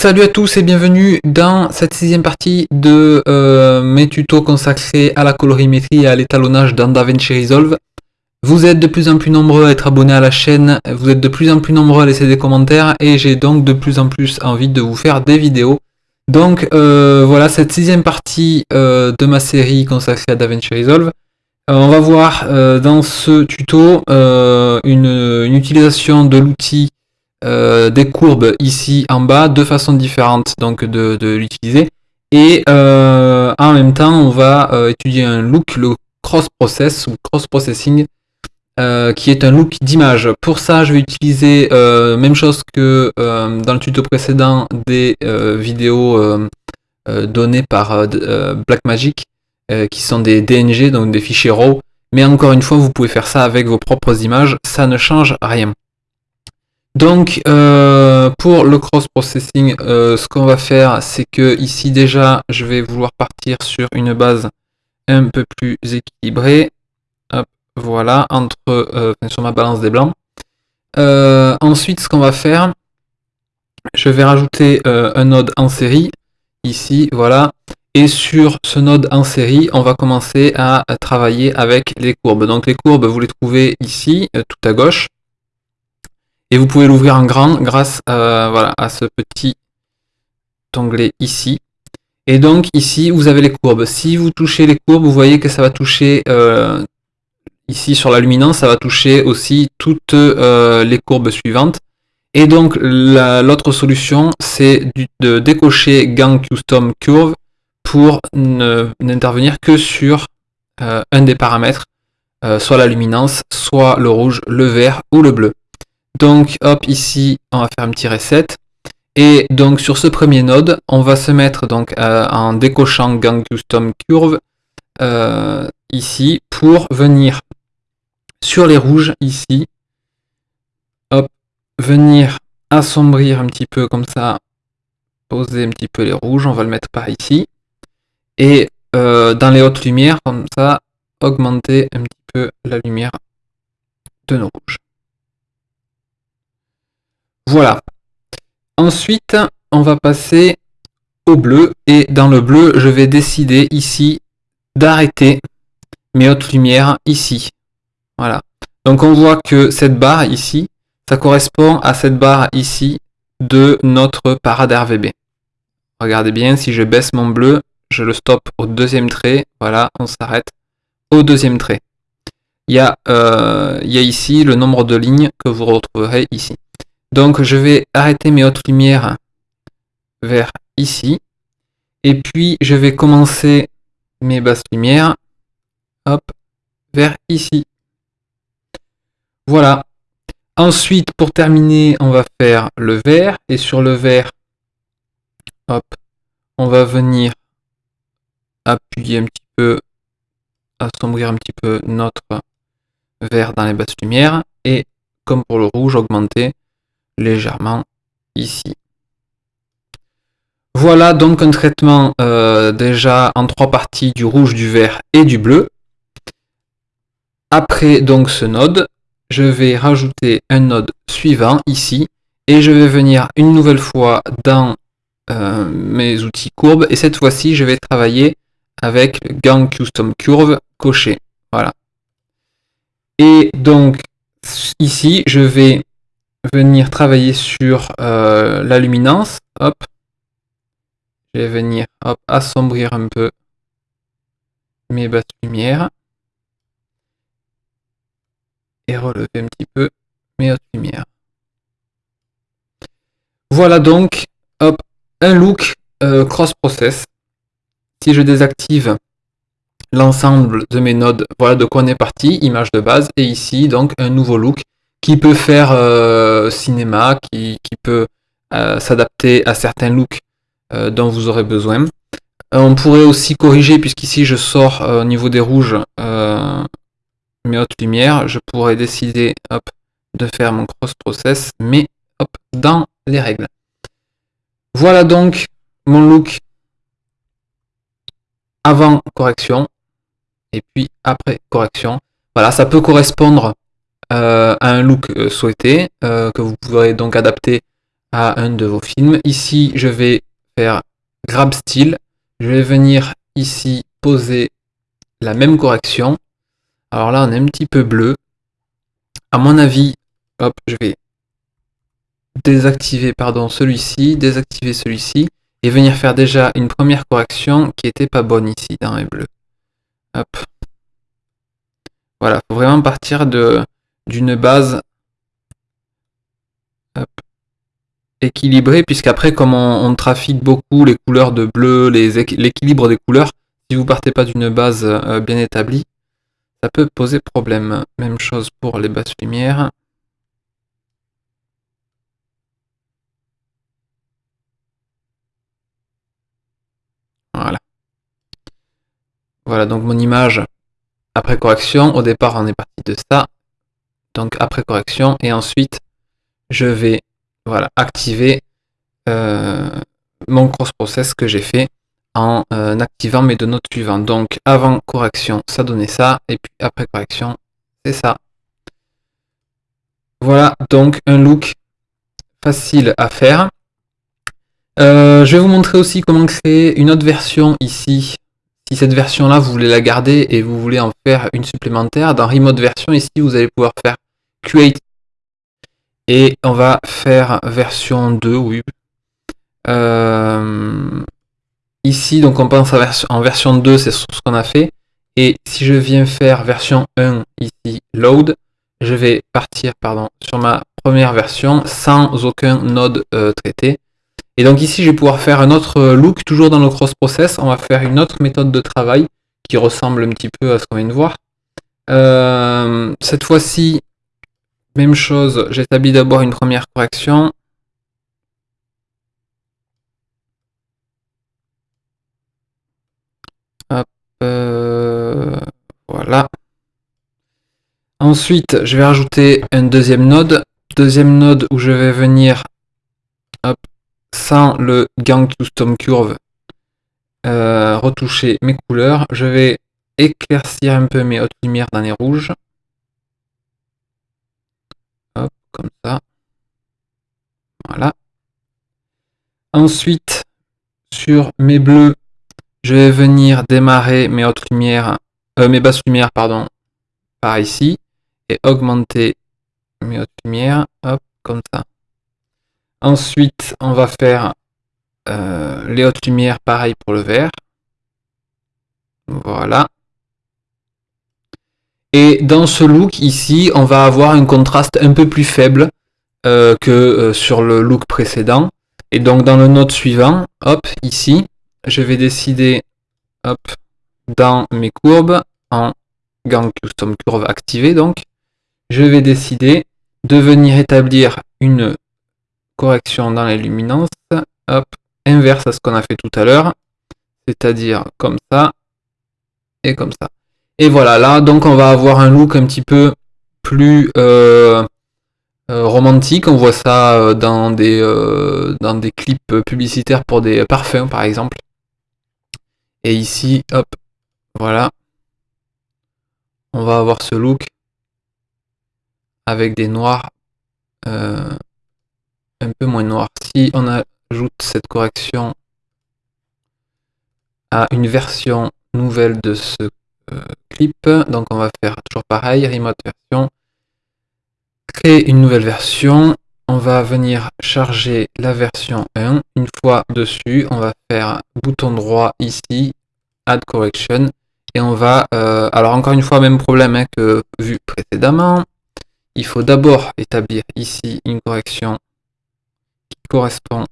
Salut à tous et bienvenue dans cette sixième partie de euh, mes tutos consacrés à la colorimétrie et à l'étalonnage dans DaVinci Resolve. Vous êtes de plus en plus nombreux à être abonnés à la chaîne, vous êtes de plus en plus nombreux à laisser des commentaires et j'ai donc de plus en plus envie de vous faire des vidéos. Donc euh, voilà cette sixième partie euh, de ma série consacrée à DaVinci Resolve. on va voir dans ce tuto une utilisation de l'outil euh, des courbes ici en bas, deux façons différentes donc de, l'utiliser. Et euh, en même temps, on va euh, étudier un look, le cross-process ou cross-processing, qui est un look d'image. Pour ça, je vais utiliser même chose que dans le tuto précédent des vidéos données par Blackmagic, qui sont des DNG, donc des fichiers RAW. Mais encore une fois, vous pouvez faire ça avec vos propres images, ça ne change rien. Donc euh, pour le cross-processing, euh, ce qu'on va faire, c'est que ici déjà, je vais vouloir partir sur une base un peu plus équilibrée. voilà, entre euh, sur ma balance des blancs. ensuite, ce qu'on va faire, je vais rajouter un node en série, ici, voilà. Et sur ce node en série, on va commencer à travailler avec les courbes. Donc les courbes, vous les trouvez ici, tout à gauche. Et vous pouvez l'ouvrir en grand grâce à, voilà, à ce petit onglet ici. Et donc ici, vous avez les courbes. Si vous touchez les courbes, vous voyez que ça va toucher, euh, ici sur la luminance, ça va toucher aussi toutes euh, les courbes suivantes. Et donc l'autre solution, c'est de décocher Gang Custom Curve pour n'intervenir que sur euh, un des paramètres, soit la luminance, soit le rouge, le vert ou le bleu. Donc hop, ici, on va faire un petit reset. Et donc sur ce premier node, on va se mettre donc euh, en décochant Gang Custom Curve euh, ici pour venir sur les rouges ici. Hop, venir assombrir un petit peu comme ça, poser un petit peu les rouges, on va le mettre par ici. Et euh, dans les hautes lumières, comme ça, augmenter un petit peu la lumière de nos rouges. Voilà. Ensuite, on va passer au bleu. Et dans le bleu, je vais décider ici d'arrêter mes hautes lumières ici. Voilà. Donc on voit que cette barre ici, ça correspond à cette barre ici de notre parade RVB. Regardez bien, si je baisse mon bleu, je le stoppe au deuxième trait. Voilà, on s'arrête au deuxième trait. Il y, a, euh, il y a ici le nombre de lignes que vous retrouverez ici. Donc je vais arrêter mes hautes lumières vers ici. Et puis je vais commencer mes basses lumières hop, vers ici. Voilà. Ensuite, pour terminer, on va faire le vert. Et sur le vert, hop, on va venir appuyer un petit peu, assombrir un petit peu notre vert dans les basses lumières. Et comme pour le rouge, augmenter légèrement ici. Voilà donc un traitement euh, déjà en trois parties du rouge, du vert et du bleu. Après donc ce node, je vais rajouter un node suivant ici et je vais venir une nouvelle fois dans euh, mes outils courbes et cette fois-ci je vais travailler avec Gang Custom Curve coché. Voilà. Et donc ici je vais venir travailler sur euh, la luminance. Hop. Je vais venir hop, assombrir un peu mes basses lumières. Et relever un petit peu mes hautes lumières. Voilà donc hop, un look euh, cross-process. Si je désactive l'ensemble de mes nodes, voilà de quoi on est parti, image de base, et ici donc un nouveau look qui peut faire euh, cinéma, qui, peut euh, s'adapter à certains looks euh, dont vous aurez besoin. on pourrait aussi corriger, puisqu'ici je sors au niveau des rouges mes hautes lumières, je pourrais décider de faire mon cross process, mais dans les règles. Voilà donc mon look avant correction et puis après correction. Voilà, ça peut correspondre euh, un look euh, souhaité, euh, que vous pourrez donc adapter à un de vos films. Ici, je vais faire grab style. Je vais venir ici poser la même correction. Alors là, on est un petit peu bleu. À mon avis, hop, je vais désactiver pardon celui-ci, désactiver celui-ci et venir faire déjà une première correction qui était pas bonne ici dans les bleus. Hop. Voilà, faut vraiment partir de d'une base équilibrée, puisqu'après, comme on, trafique beaucoup les couleurs de bleu, l'équilibre des couleurs, si vous partez pas d'une base euh, bien établie, ça peut poser problème. Même chose pour les basses lumières. Voilà. Voilà donc mon image après correction. Au départ, on est parti de ça. Donc après correction. Et ensuite, je vais voilà, activer euh, mon cross-process que j'ai fait en euh, activant mes deux notes suivantes. Donc avant correction, ça donnait ça. Et puis après correction, c'est ça. Voilà donc un look facile à faire. Euh, je vais vous montrer aussi comment créer une autre version ici. Si cette version-là, vous voulez la garder et vous voulez en faire une supplémentaire, dans Remote Version, ici, vous allez pouvoir faire Create. Et on va faire version 2, oui. Euh, ici, donc on pense en version 2, c'est ce qu'on a fait. Et si je viens faire version 1, ici, Load, je vais partir pardon, sur ma première version sans aucun node euh, traité. Et donc ici, je vais pouvoir faire un autre look, toujours dans le cross-process. On va faire une autre méthode de travail qui ressemble un petit peu à ce qu'on vient de voir. Euh, cette fois-ci, même chose, j'établis d'abord une première correction. Euh, voilà. Ensuite, je vais rajouter un deuxième node. Deuxième node où je vais venir sans le Gang Custom Curve, euh, retoucher mes couleurs. Je vais éclaircir un peu mes hautes lumières dans les rouges. Hop, comme ça. Voilà. Ensuite, sur mes bleus, je vais venir démarrer mes hautes lumières, euh, mes basses lumières, pardon, par ici, et augmenter mes hautes lumières, hop, comme ça. Ensuite, on va faire euh, les hautes lumières, pareil pour le vert. Voilà. Et dans ce look ici, on va avoir un contraste un peu plus faible euh, que euh, sur le look précédent. Et donc dans le node suivant, hop, ici, je vais décider, hop, dans mes courbes, en gang custom curve activé donc, je vais décider de venir établir une correction dans les luminances, hop, inverse à ce qu'on a fait tout à l'heure, c'est-à-dire comme ça et comme ça. Et voilà, là, donc on va avoir un look un petit peu plus euh, euh, romantique. On voit ça euh, dans des, dans des clips publicitaires pour des parfums, par exemple. Et ici, hop, voilà. On va avoir ce look avec des noirs un peu moins noir. Si on ajoute cette correction à une version nouvelle de ce clip, donc on va faire toujours pareil, remote version, créer une nouvelle version, on va venir charger la version 1, une fois dessus, on va faire bouton droit ici, add correction, et on va, euh, alors encore une fois, même problème hein, que vu précédemment, il faut d'abord établir ici une correction correspond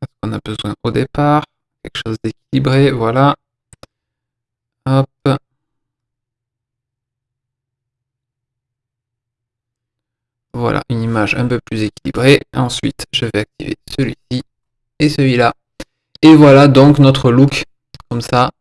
à ce qu'on a besoin au départ. Quelque chose d'équilibré, voilà. Hop. Voilà, une image un peu plus équilibrée. Ensuite, je vais activer celui-ci et celui-là. Et voilà donc notre look, comme ça,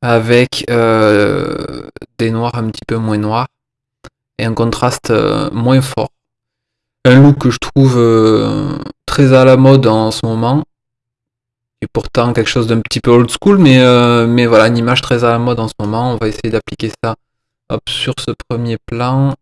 avec euh, des noirs un petit peu moins noirs et un contraste euh, moins fort un look que je trouve euh, très à la mode en ce moment. Et pourtant quelque chose d'un petit peu old school, mais, mais voilà, une image très à la mode en ce moment. On va essayer d'appliquer ça sur ce premier plan.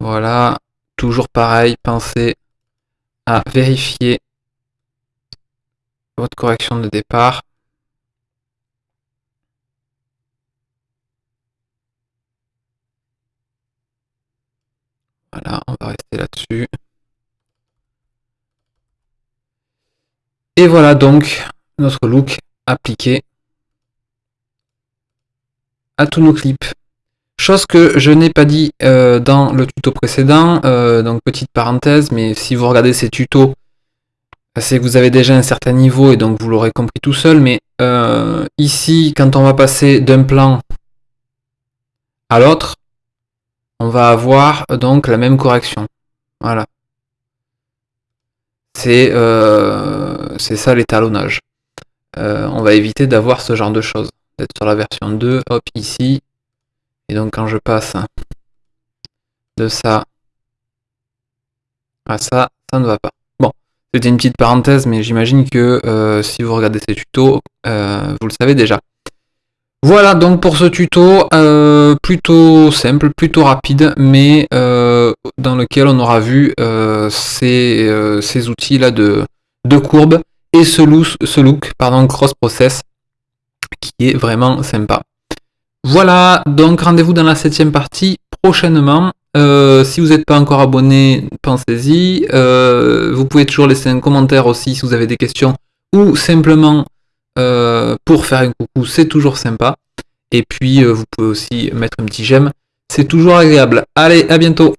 Voilà, toujours pareil, penser à vérifier votre correction de départ. Voilà, on va rester là-dessus. Et voilà donc notre look appliqué à tous nos clips. Chose que je n'ai pas dit euh, dans le tuto précédent, euh, donc petite parenthèse, mais si vous regardez ces tutos, c'est que vous avez déjà un certain niveau et donc vous l'aurez compris tout seul, mais euh, ici, quand on va passer d'un plan à l'autre, on va avoir donc la même correction. Voilà. C'est ça l'étalonnage. on va éviter d'avoir ce genre de choses. D'être sur la version 2, hop, ici, et donc quand je passe de ça à ça, ça ne va pas. Bon, c'était une petite parenthèse, mais j'imagine que euh, si vous regardez ces tutos, euh, vous le savez déjà. Voilà donc pour ce tuto, euh, plutôt simple, plutôt rapide, mais dans lequel on aura vu ces, outils-là de, courbe et ce look, ce look pardon, cross process qui est vraiment sympa. Voilà, donc rendez-vous dans la septième partie prochainement. Euh, si vous n'êtes pas encore abonné, pensez-y. Euh, vous pouvez toujours laisser un commentaire aussi si vous avez des questions ou simplement euh, pour faire un coucou, c'est toujours sympa. Et puis vous pouvez aussi mettre un petit j'aime, c'est toujours agréable. Allez, à bientôt